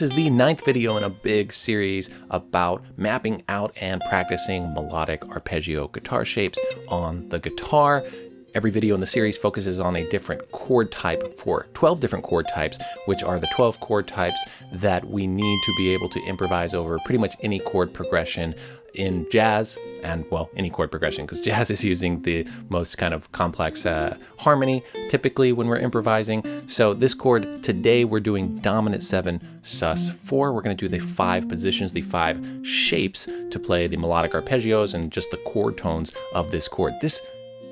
This is the ninth video in a big series about mapping out and practicing melodic arpeggio guitar shapes on the guitar. Every video in the series focuses on a different chord type for 12 different chord types, which are the 12 chord types that we need to be able to improvise over pretty much any chord progression in jazz and well any chord progression because jazz is using the most kind of complex uh, harmony typically when we're improvising so this chord today we're doing dominant 7 sus 4 we're going to do the five positions the five shapes to play the melodic arpeggios and just the chord tones of this chord this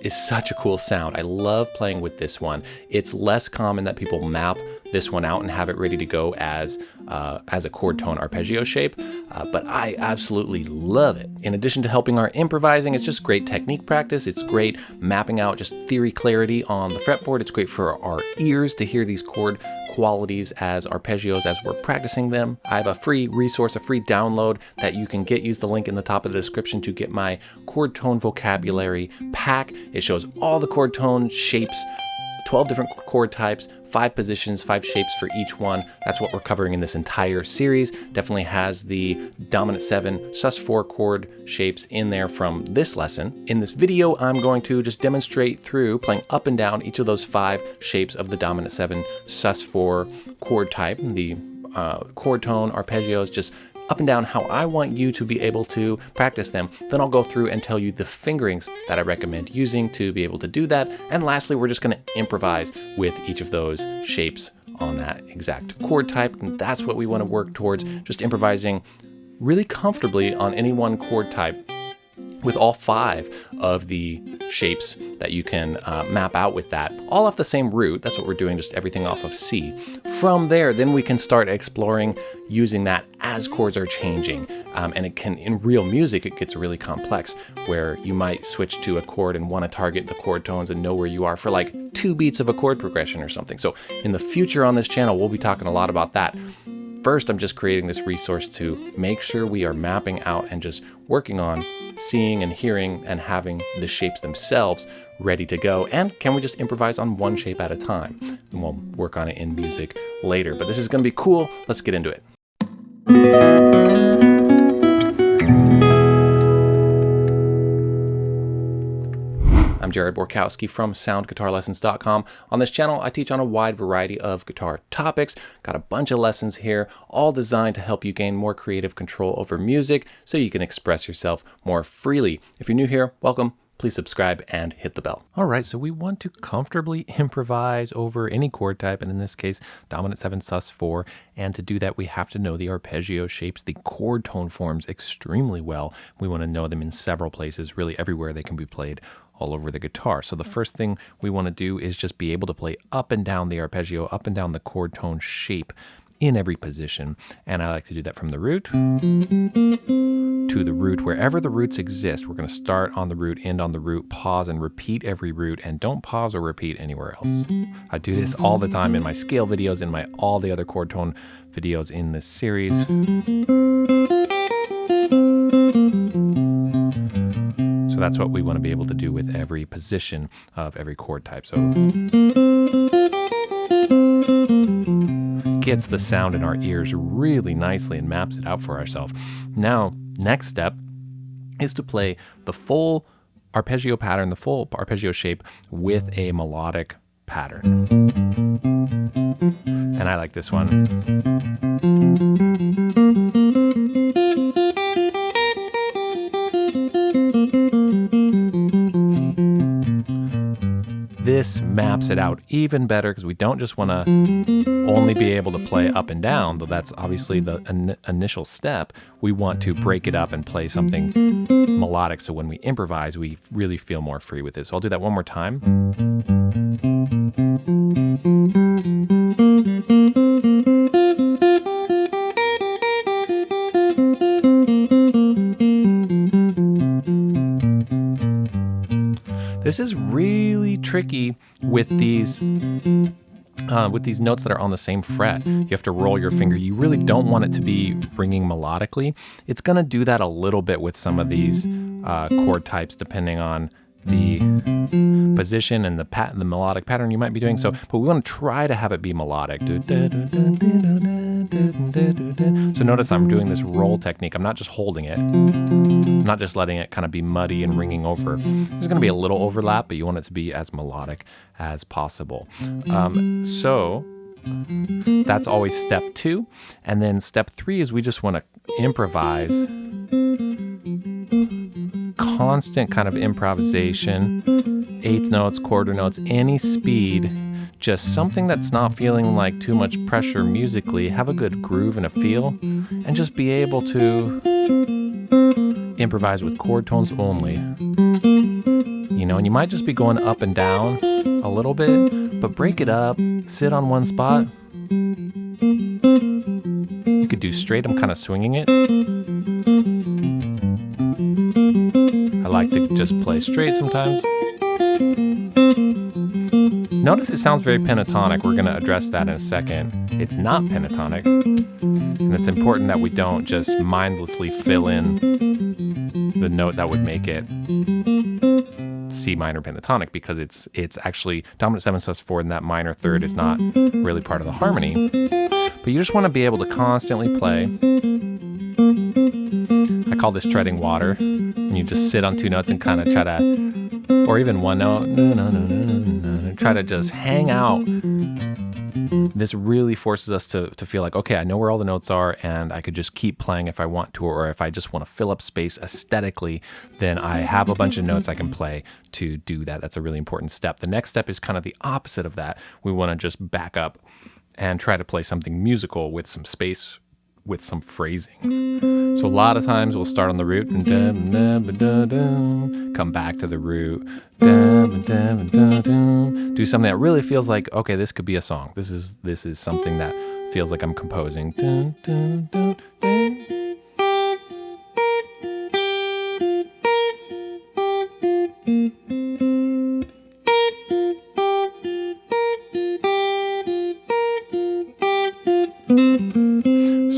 is such a cool sound. I love playing with this one. It's less common that people map this one out and have it ready to go as uh, as a chord tone arpeggio shape, uh, but I absolutely love it. In addition to helping our improvising, it's just great technique practice. It's great mapping out just theory clarity on the fretboard. It's great for our ears to hear these chord qualities as arpeggios as we're practicing them. I have a free resource, a free download that you can get. Use the link in the top of the description to get my chord tone vocabulary pack. It shows all the chord tone shapes 12 different chord types, five positions, five shapes for each one. That's what we're covering in this entire series. Definitely has the dominant seven sus4 chord shapes in there from this lesson. In this video, I'm going to just demonstrate through playing up and down each of those five shapes of the dominant seven sus4 chord type, the uh, chord tone, arpeggios, just up and down how I want you to be able to practice them. Then I'll go through and tell you the fingerings that I recommend using to be able to do that. And lastly, we're just gonna improvise with each of those shapes on that exact chord type. And that's what we wanna work towards, just improvising really comfortably on any one chord type with all five of the shapes that you can uh, map out with that, all off the same root. That's what we're doing, just everything off of C. From there, then we can start exploring using that as chords are changing. Um, and it can, in real music, it gets really complex where you might switch to a chord and want to target the chord tones and know where you are for like two beats of a chord progression or something. So in the future on this channel, we'll be talking a lot about that. First, I'm just creating this resource to make sure we are mapping out and just working on seeing and hearing and having the shapes themselves ready to go? And can we just improvise on one shape at a time? And we'll work on it in music later. But this is going to be cool. Let's get into it. I'm Jared Borkowski from SoundGuitarLessons.com. On this channel, I teach on a wide variety of guitar topics. Got a bunch of lessons here, all designed to help you gain more creative control over music so you can express yourself more freely. If you're new here, welcome please subscribe and hit the bell. All right, so we want to comfortably improvise over any chord type, and in this case, dominant 7 sus 4. And to do that, we have to know the arpeggio shapes, the chord tone forms extremely well. We want to know them in several places, really everywhere they can be played all over the guitar. So the first thing we want to do is just be able to play up and down the arpeggio, up and down the chord tone shape in every position. And I like to do that from the root to the root. Wherever the roots exist, we're going to start on the root, end on the root, pause and repeat every root, and don't pause or repeat anywhere else. I do this all the time in my scale videos, in my all the other chord tone videos in this series. So that's what we want to be able to do with every position of every chord type. So gets the sound in our ears really nicely and maps it out for ourselves. Now, next step is to play the full arpeggio pattern, the full arpeggio shape with a melodic pattern. And I like this one. This maps it out even better because we don't just want to only be able to play up and down, though that's obviously the in initial step. We want to break it up and play something melodic so when we improvise, we really feel more free with it. So I'll do that one more time. This is really tricky with these uh, with these notes that are on the same fret. You have to roll your finger. You really don't want it to be ringing melodically. It's going to do that a little bit with some of these uh, chord types depending on the position and the pat the melodic pattern you might be doing. So, but we want to try to have it be melodic. So notice I'm doing this roll technique. I'm not just holding it. Not just letting it kind of be muddy and ringing over. There's going to be a little overlap, but you want it to be as melodic as possible. Um, so that's always step two. And then step three is we just want to improvise. Constant kind of improvisation, eighth notes, quarter notes, any speed just something that's not feeling like too much pressure musically, have a good groove and a feel, and just be able to improvise with chord tones only. You know, and you might just be going up and down a little bit, but break it up, sit on one spot. You could do straight, I'm kind of swinging it. I like to just play straight sometimes. Notice it sounds very pentatonic. We're going to address that in a second. It's not pentatonic. And it's important that we don't just mindlessly fill in the note that would make it C minor pentatonic because it's it's actually dominant 7 sus 4 and that minor third is not really part of the harmony. But you just want to be able to constantly play. I call this treading water. And you just sit on two notes and kind of try to, or even one note, no, no, no, no, no, try to just hang out, this really forces us to, to feel like, okay, I know where all the notes are and I could just keep playing if I want to, or if I just want to fill up space aesthetically, then I have a bunch of notes I can play to do that. That's a really important step. The next step is kind of the opposite of that. We want to just back up and try to play something musical with some space with some phrasing. So a lot of times we'll start on the root and come back to the root, do something that really feels like okay, this could be a song. This is this is something that feels like I'm composing.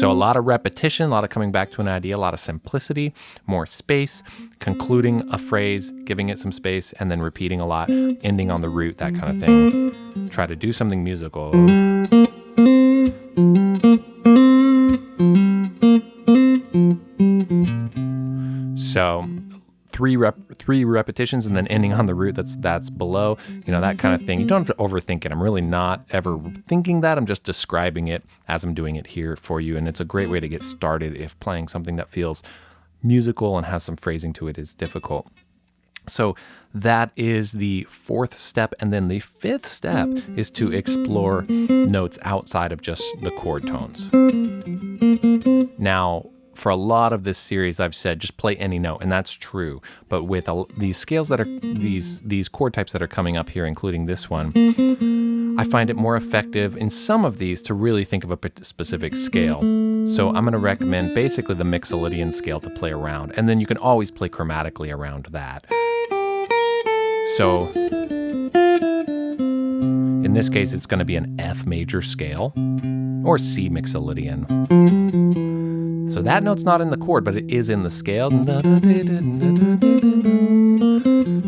So a lot of repetition, a lot of coming back to an idea, a lot of simplicity, more space, concluding a phrase, giving it some space, and then repeating a lot, ending on the root, that kind of thing. Try to do something musical. Three rep three repetitions and then ending on the root that's that's below you know that kind of thing. You don't have to overthink it. I'm really not ever thinking that. I'm just describing it as i'm doing it here for you. And it's a great way to get started if playing something that feels musical and has some phrasing to it is difficult. So that is the fourth step. And then the fifth step is to explore notes outside of just the chord tones. Now, for a lot of this series, I've said just play any note, and that's true. But with a, these scales that are these these chord types that are coming up here, including this one, I find it more effective in some of these to really think of a specific scale. So I'm going to recommend basically the Mixolydian scale to play around, and then you can always play chromatically around that. So in this case, it's going to be an F major scale or C Mixolydian. So that note's not in the chord, but it is in the scale.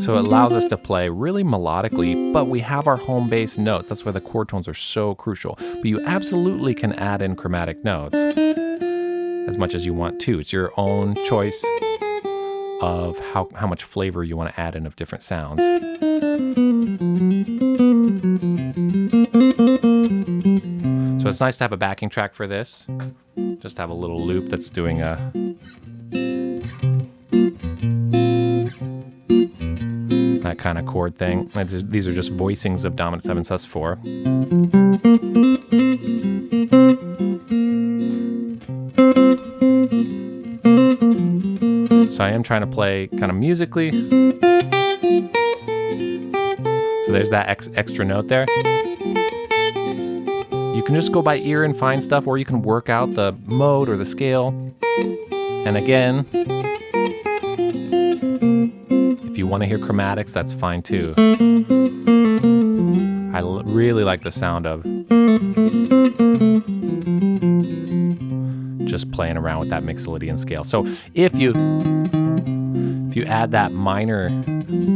So it allows us to play really melodically, but we have our home base notes. That's why the chord tones are so crucial. But you absolutely can add in chromatic notes as much as you want to. It's your own choice of how, how much flavor you want to add in of different sounds. So it's nice to have a backing track for this. Just have a little loop that's doing a that kind of chord thing. These are just voicings of dominant 7 sus 4. So I am trying to play kind of musically. So there's that ex extra note there. You can just go by ear and find stuff, or you can work out the mode or the scale. And again, if you want to hear chromatics, that's fine too. I really like the sound of just playing around with that Mixolydian scale. So if you if you add that minor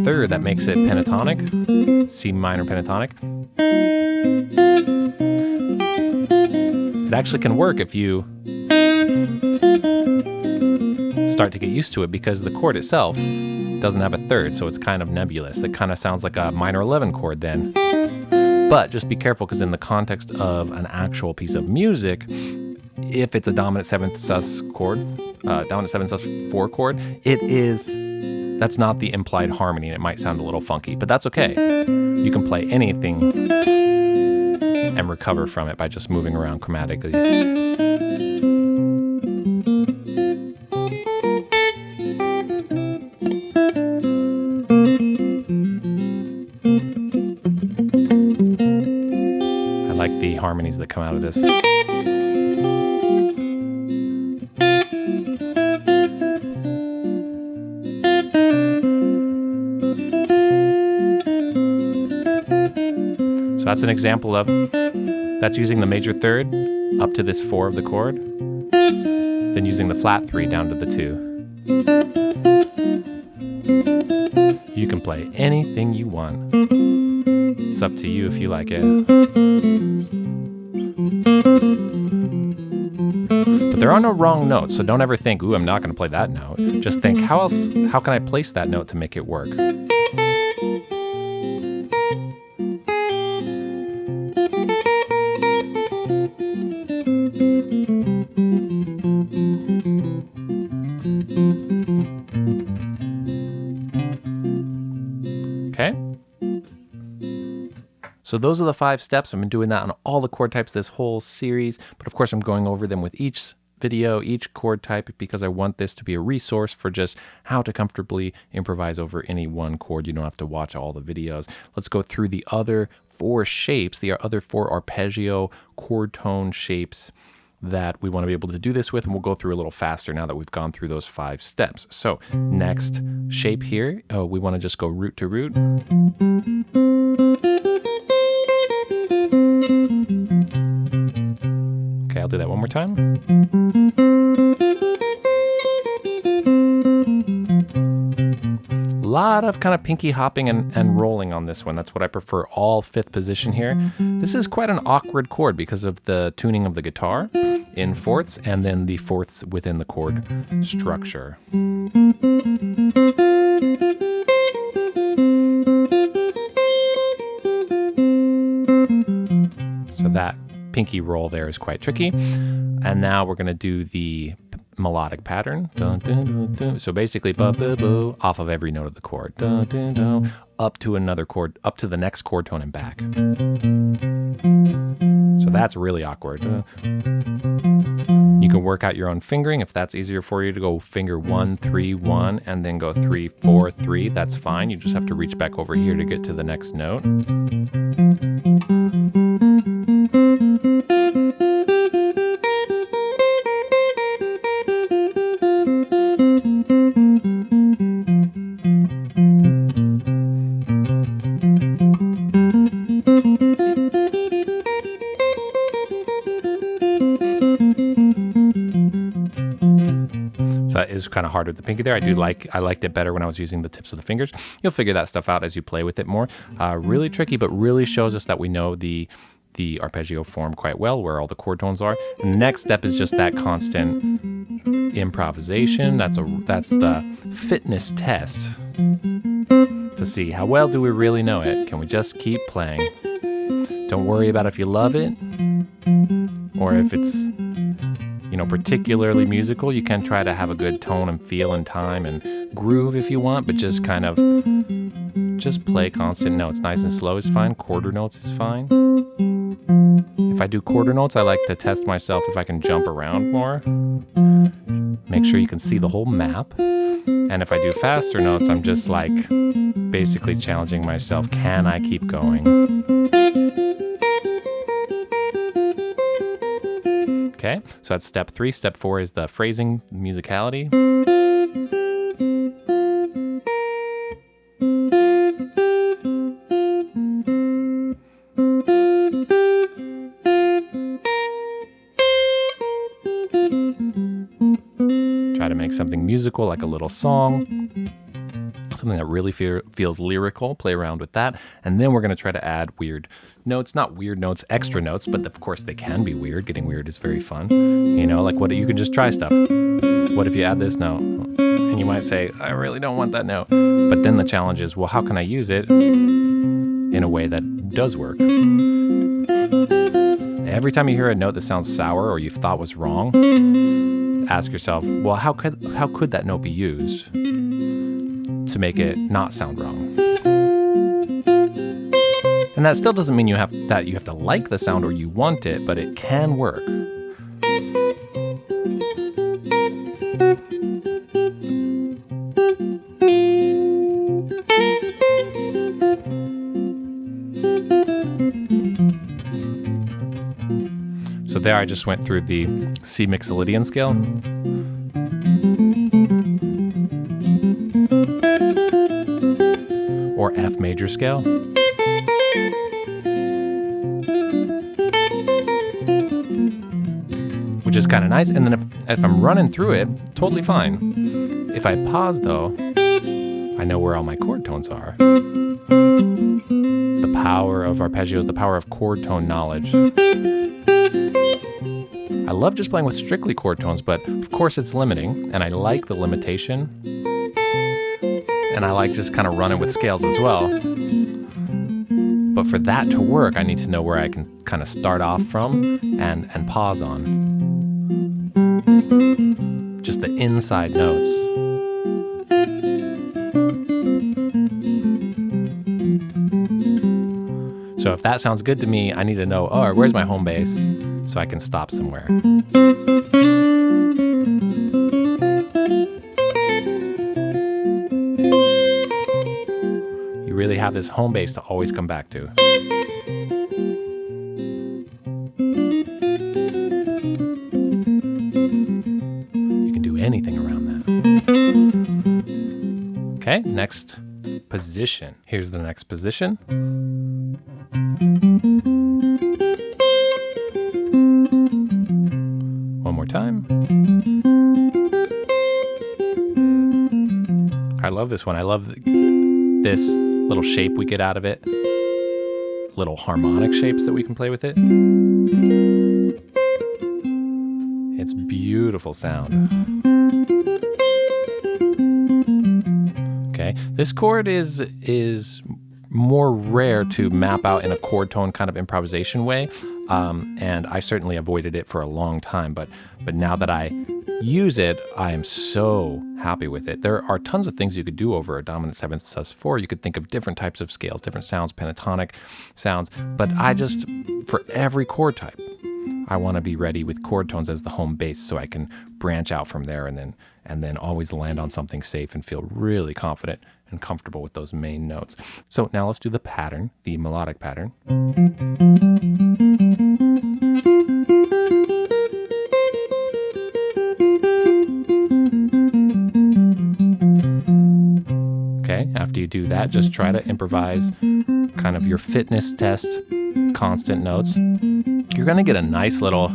third that makes it pentatonic, C minor pentatonic, actually can work if you start to get used to it because the chord itself doesn't have a third, so it's kind of nebulous. It kind of sounds like a minor 11 chord then. But just be careful because in the context of an actual piece of music, if it's a dominant seventh sus chord, uh, dominant seventh sus four chord, it is that's not the implied harmony, and it might sound a little funky, but that's okay. You can play anything and recover from it by just moving around chromatically. I like the harmonies that come out of this. So that's an example of that's using the major third up to this four of the chord, then using the flat three down to the two. You can play anything you want. It's up to you if you like it. But there are no wrong notes, so don't ever think, ooh, I'm not going to play that note. Just think, how else, how can I place that note to make it work? So those are the five steps. I've been doing that on all the chord types this whole series, but of course I'm going over them with each video, each chord type, because I want this to be a resource for just how to comfortably improvise over any one chord. You don't have to watch all the videos. Let's go through the other four shapes, the other four arpeggio chord tone shapes that we want to be able to do this with, and we'll go through a little faster now that we've gone through those five steps. So next shape here, uh, we want to just go root to root. I'll do that one more time. A lot of kind of pinky hopping and, and rolling on this one. That's what I prefer, all fifth position here. This is quite an awkward chord because of the tuning of the guitar in fourths and then the fourths within the chord structure. Pinky roll there is quite tricky. And now we're going to do the melodic pattern. Dun, dun, dun. So basically, ba, ba, ba, off of every note of the chord, up to another chord, up to the next chord tone and back. So that's really awkward. You can work out your own fingering if that's easier for you to go finger one, three, one, and then go three, four, three. That's fine. You just have to reach back over here to get to the next note. Is kind of hard with the pinky there. I do like I liked it better when I was using the tips of the fingers. You'll figure that stuff out as you play with it more. Uh, really tricky, but really shows us that we know the the arpeggio form quite well, where all the chord tones are. And the next step is just that constant improvisation. That's a that's the fitness test to see how well do we really know it. Can we just keep playing? Don't worry about if you love it or if it's you know, particularly musical. You can try to have a good tone and feel and time and groove if you want, but just kind of just play constant notes. Nice and slow is fine. Quarter notes is fine. If I do quarter notes, I like to test myself if I can jump around more. Make sure you can see the whole map. And if I do faster notes, I'm just like basically challenging myself. Can I keep going? So that's step three. Step four is the phrasing, musicality. Try to make something musical, like a little song. Something that really feel, feels lyrical, play around with that. And then we're going to try to add weird notes, not weird notes, extra notes, but of course they can be weird. Getting weird is very fun. You know, like what you can just try stuff. What if you add this note? And you might say, I really don't want that note. But then the challenge is, well, how can I use it in a way that does work? Every time you hear a note that sounds sour or you thought was wrong, ask yourself, well, how could how could that note be used to make it not sound wrong? And that still doesn't mean you have that you have to like the sound or you want it, but it can work. So there I just went through the C Mixolydian scale. Major scale. Which is kind of nice. And then if, if I'm running through it, totally fine. If I pause though, I know where all my chord tones are. It's the power of arpeggios, the power of chord tone knowledge. I love just playing with strictly chord tones, but of course it's limiting, and I like the limitation. And I like just kind of running with scales as well. But for that to work, I need to know where I can kind of start off from and, and pause on. Just the inside notes. So if that sounds good to me, I need to know, oh, where's my home base? so I can stop somewhere. This home base to always come back to. You can do anything around that. Okay, next position. Here's the next position. One more time. I love this one. I love this little shape we get out of it. Little harmonic shapes that we can play with it. It's beautiful sound. Okay, this chord is is more rare to map out in a chord tone kind of improvisation way. Um, and I certainly avoided it for a long time, but but now that I use it, I am so happy with it. There are tons of things you could do over a dominant seventh sus4. You could think of different types of scales, different sounds, pentatonic sounds, but I just, for every chord type, I want to be ready with chord tones as the home base so I can branch out from there and then and then always land on something safe and feel really confident and comfortable with those main notes. So now let's do the pattern, the melodic pattern. You do that, just try to improvise kind of your fitness test, constant notes. You're going to get a nice little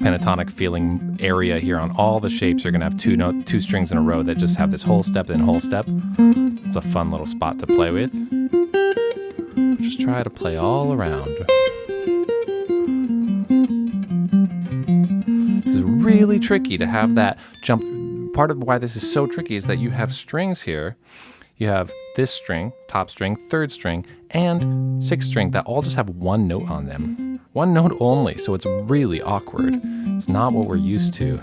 pentatonic feeling area here on all the shapes. You're going to have two note, two strings in a row that just have this whole step, then whole step. It's a fun little spot to play with. Just try to play all around. Is really tricky to have that jump. Part of why this is so tricky is that you have strings here. You have this string, top string, third string, and sixth string that all just have one note on them. One note only, so it's really awkward. It's not what we're used to.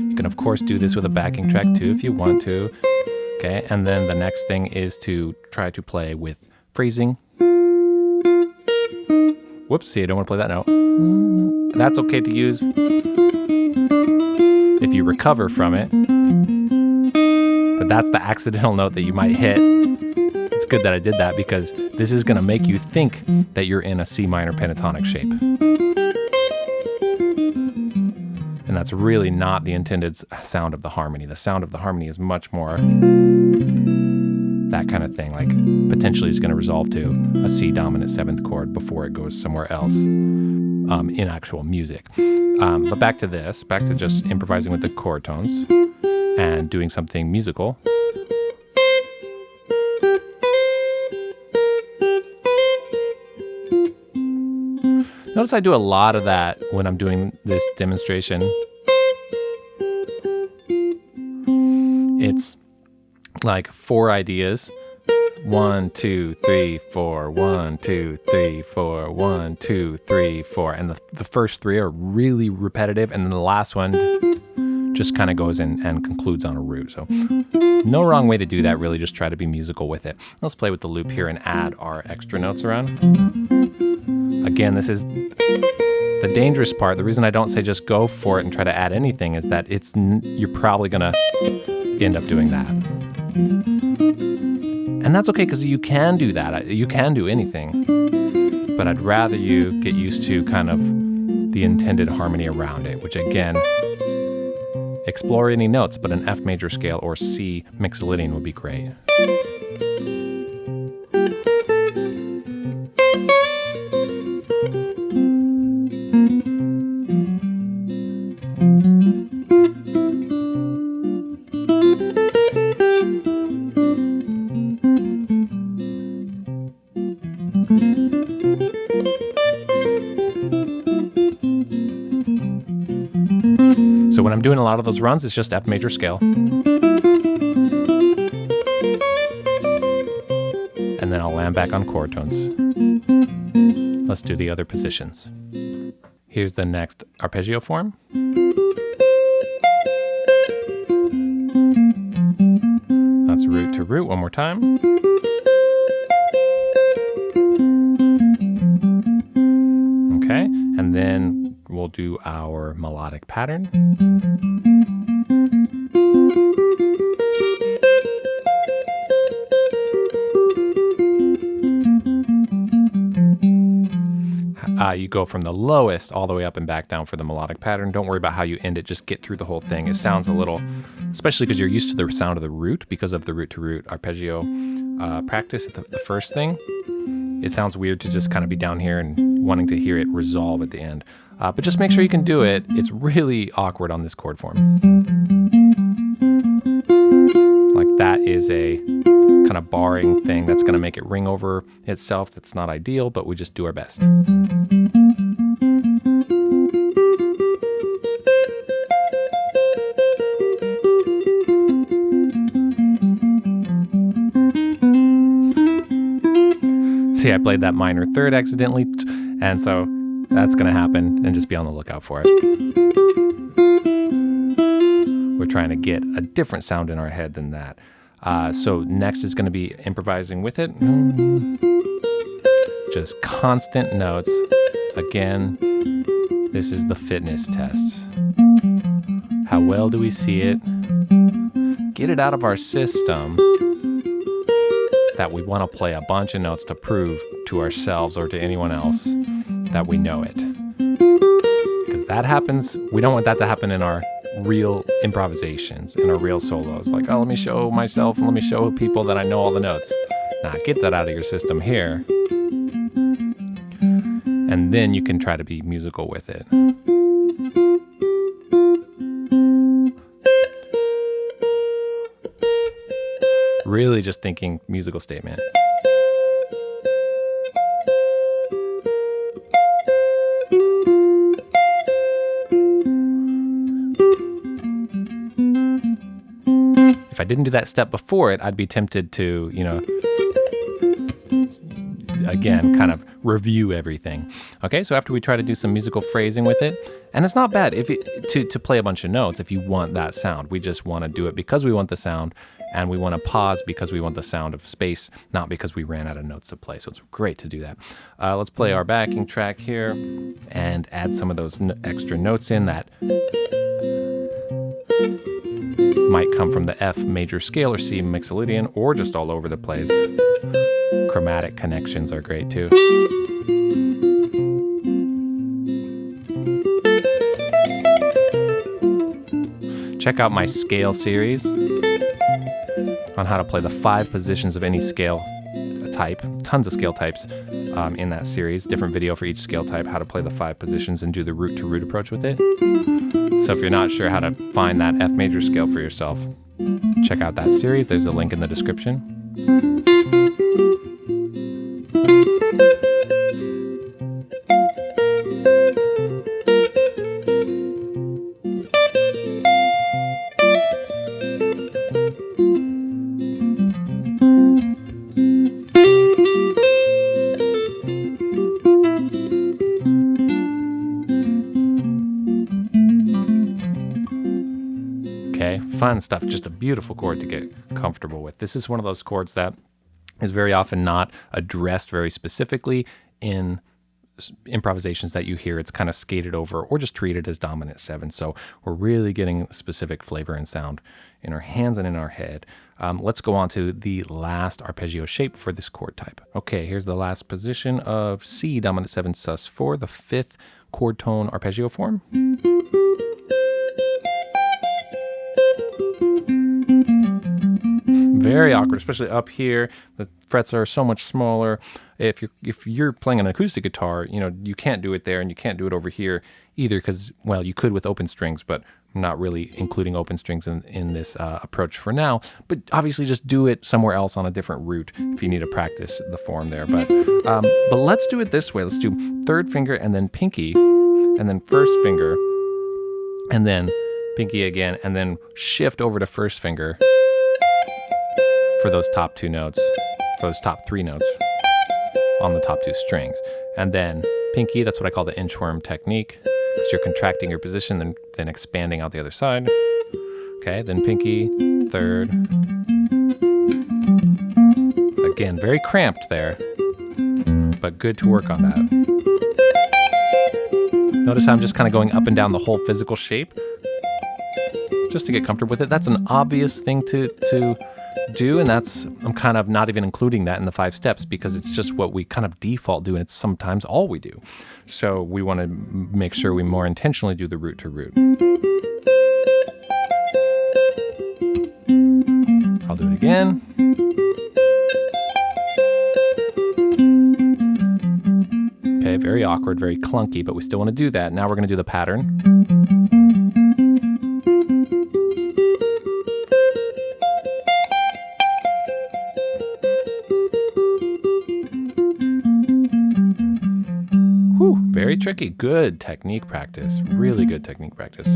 You can of course do this with a backing track too if you want to. Okay, and then the next thing is to try to play with phrasing. Whoops, see, I don't want to play that note. That's okay to use if you recover from it. But that's the accidental note that you might hit it's good that I did that because this is going to make you think that you're in a C minor pentatonic shape. And that's really not the intended sound of the harmony. The sound of the harmony is much more that kind of thing, like potentially is going to resolve to a C dominant seventh chord before it goes somewhere else. um, in actual music. Um, but back to this, back to just improvising with the chord tones and doing something musical. Notice I do a lot of that when I'm doing this demonstration. It's like four ideas. One, two, three, four, one, two, three, four, one, two, three, four. And the, the first three are really repetitive. And then the last one just kind of goes in and concludes on a root. So no wrong way to do that, really. Just try to be musical with it. Let's play with the loop here and add our extra notes around. Again, this is the dangerous part. The reason I don't say just go for it and try to add anything is that it's you're probably going to end up doing that. And that's okay because you can do that. You can do anything. But I'd rather you get used to kind of the intended harmony around it, which again, explore any notes, but an F major scale or C mixolydian would be great. Doing a lot of those mm. runs, is just F major scale. And then I'll land back on chord tones. Let's do the other positions. Here's the next arpeggio form. That's root to root one more time. Okay, and then we'll do our melodic pattern. Uh, you go from the lowest all the way up and back down for the melodic pattern. Don't worry about how you end it, just get through the whole thing. It sounds a little, especially because you're used to the sound of the root because of the root to root arpeggio uh, practice, the, the first thing. It sounds weird to just kind of be down here and wanting to hear it resolve at the end. Uh, but just make sure you can do it. It's really awkward on this chord form. Like that is a kind of barring thing that's going to make it ring over itself. That's not ideal, but we just do our best. See, I played that minor third accidentally, and so that's going to happen, and just be on the lookout for it. We're trying to get a different sound in our head than that. Uh, so next is going to be improvising with it. Just constant notes. Again, this is the fitness test. How well do we see it? Get it out of our system that we want to play a bunch of notes to prove to ourselves or to anyone else that we know it. Because that happens, we don't want that to happen in our real improvisations, in our real solos. Like, oh, let me show myself and let me show people that I know all the notes. Nah, get that out of your system here. And then you can try to be musical with it. Really just thinking musical statement. If I didn't do that step before it, I'd be tempted to, you know, again, kind of review everything. Okay, so after we try to do some musical phrasing with it, and it's not bad if it, to, to play a bunch of notes if you want that sound. We just want to do it because we want the sound, and we want to pause because we want the sound of space, not because we ran out of notes to play. So it's great to do that. Uh, let's play our backing track here and add some of those extra notes in that might come from the F major scale or C mixolydian or just all over the place. Chromatic connections are great too. Check out my scale series on how to play the five positions of any scale type, tons of scale types. um, in that series. Different video for each scale type, how to play the five positions and do the root to root approach with it. So if you're not sure how to find that F major scale for yourself, check out that series. There's a link in the description. Stuff. Just a beautiful chord to get comfortable with. This is one of those chords that is very often not addressed very specifically in improvisations that you hear. It's kind of skated over or just treated as dominant seven. So we're really getting specific flavor and sound in our hands and in our head. Um, let's go on to the last arpeggio shape for this chord type. Okay, here's the last position of C dominant seven sus four, the fifth chord tone arpeggio form. Very awkward, especially up here. The frets are so much smaller. If you're if you're playing an acoustic guitar, you know you can't do it there, and you can't do it over here either, because well, you could with open strings, but I'm not really including open strings in in this uh, approach for now. But obviously, just do it somewhere else on a different root if you need to practice the form there. But um, but let's do it this way. Let's do third finger and then pinky, and then first finger, and then pinky again, and then shift over to first finger for those top two notes, for those top three notes on the top two strings. And then pinky, that's what I call the inchworm technique, because you're contracting your position, then, then expanding out the other side. Okay, then pinky, third. Again, very cramped there, but good to work on that. Notice how I'm just kind of going up and down the whole physical shape just to get comfortable with it. That's an obvious thing to, to do and that's i'm kind of not even including that in the five steps because it's just what we kind of default do and it's sometimes all we do. So we want to make sure we more intentionally do the root to root. I'll do it again. Okay very awkward very clunky but we still want to do that. Now we're going to do the pattern tricky. Good technique practice. Really good technique practice.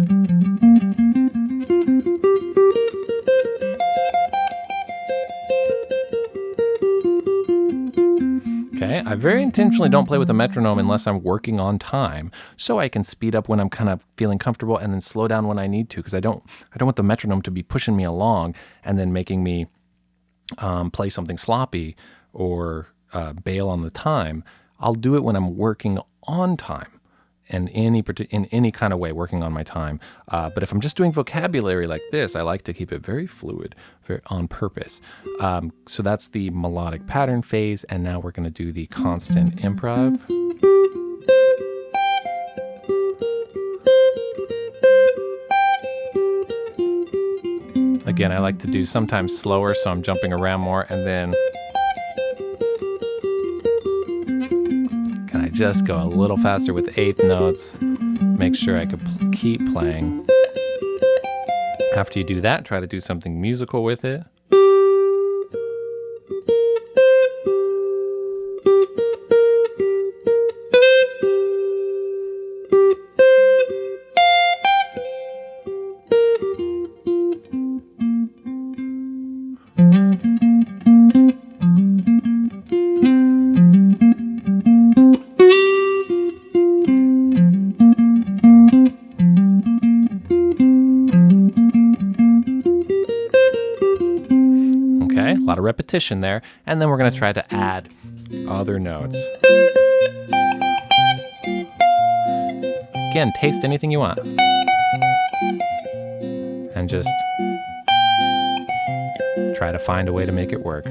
Okay, I very intentionally don't play with a metronome unless I'm working on time, so I can speed up when I'm kind of feeling comfortable and then slow down when I need to, because I don't I don't want the metronome to be pushing me along and then making me um, play something sloppy or uh, bail on the time. I'll do it when I'm working on time in any in any kind of way working on my time. Uh, but if I'm just doing vocabulary like this, I like to keep it very fluid, very on purpose. Um, so that's the melodic pattern phase, and now we're going to do the constant improv. Again, I like to do sometimes slower, so I'm jumping around more, and then just go a little faster with eighth notes, make sure I could keep playing. After you do that, try to do something musical with it. Repetition there, and then we're going to try to mm-hmm. add other notes. Again, taste anything you want. And just try to find a way to make it work.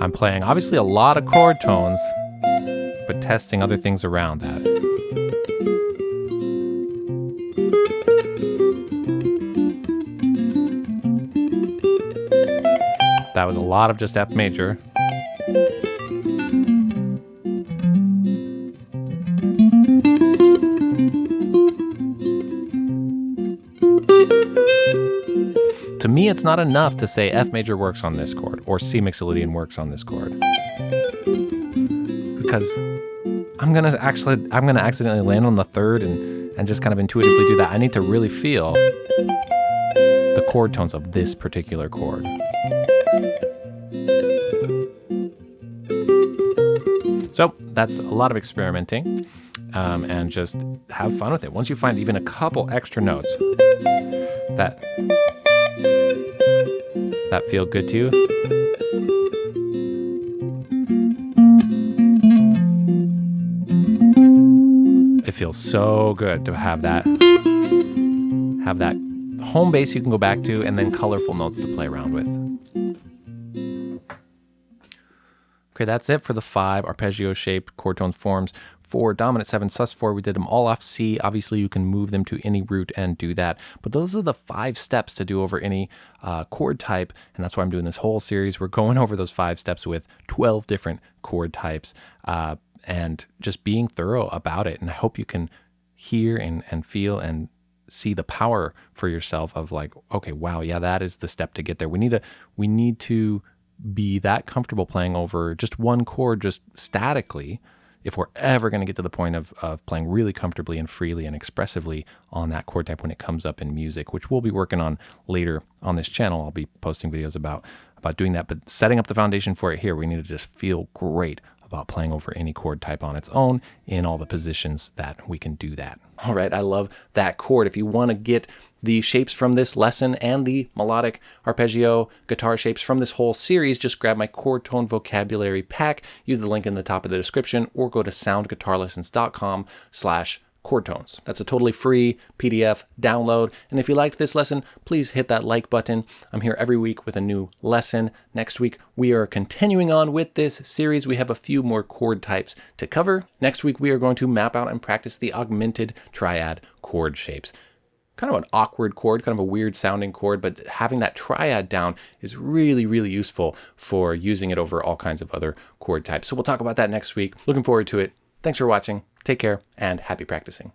I'm playing obviously a lot of chord tones testing other things around that. That was a lot of just F major. To me, it's not enough to say F major works on this chord or C mixolydian works on this chord. Because I'm gonna actually I'm gonna accidentally land on the third and, and just kind of intuitively do that. I need to really feel the chord tones of this particular chord. So that's a lot of experimenting um, and just have fun with it. Once you find even a couple extra notes that that feel good to you, feels so good to have that have that home base you can go back to and then colorful notes to play around with. Okay, that's it for the five arpeggio shaped chord tone forms for dominant 7 sus4 we did them all off c. Obviously you can move them to any root and do that. But those are the five steps to do over any uh, chord type and that's why i'm doing this whole series. We're going over those five steps with 12 different chord types. Uh, and just being thorough about it and i hope you can hear and, and feel and see the power for yourself of like okay wow yeah that is the step to get there we need to we need to be that comfortable playing over just one chord just statically if we're ever going to get to the point of, of playing really comfortably and freely and expressively on that chord type when it comes up in music, which we'll be working on later on this channel. I'll be posting videos about about doing that, but setting up the foundation for it here, we need to just feel great about playing over any chord type on its own in all the positions that we can do that. All right, I love that chord. If you want to get the shapes from this lesson and the melodic arpeggio guitar shapes from this whole series, just grab my chord tone vocabulary pack, use the link in the top of the description, or go to soundguitarlessons.com slash chord tones. That's a totally free PDF download. And if you liked this lesson, please hit that like button. I'm here every week with a new lesson. Next week, we are continuing on with this series. We have a few more chord types to cover. Next week, we are going to map out and practice the augmented triad chord shapes kind of an awkward chord, kind of a weird sounding chord, but having that triad down is really, really useful for using it over all kinds of other chord types. So we'll talk about that next week. Looking forward to it. Thanks for watching. Take care and happy practicing.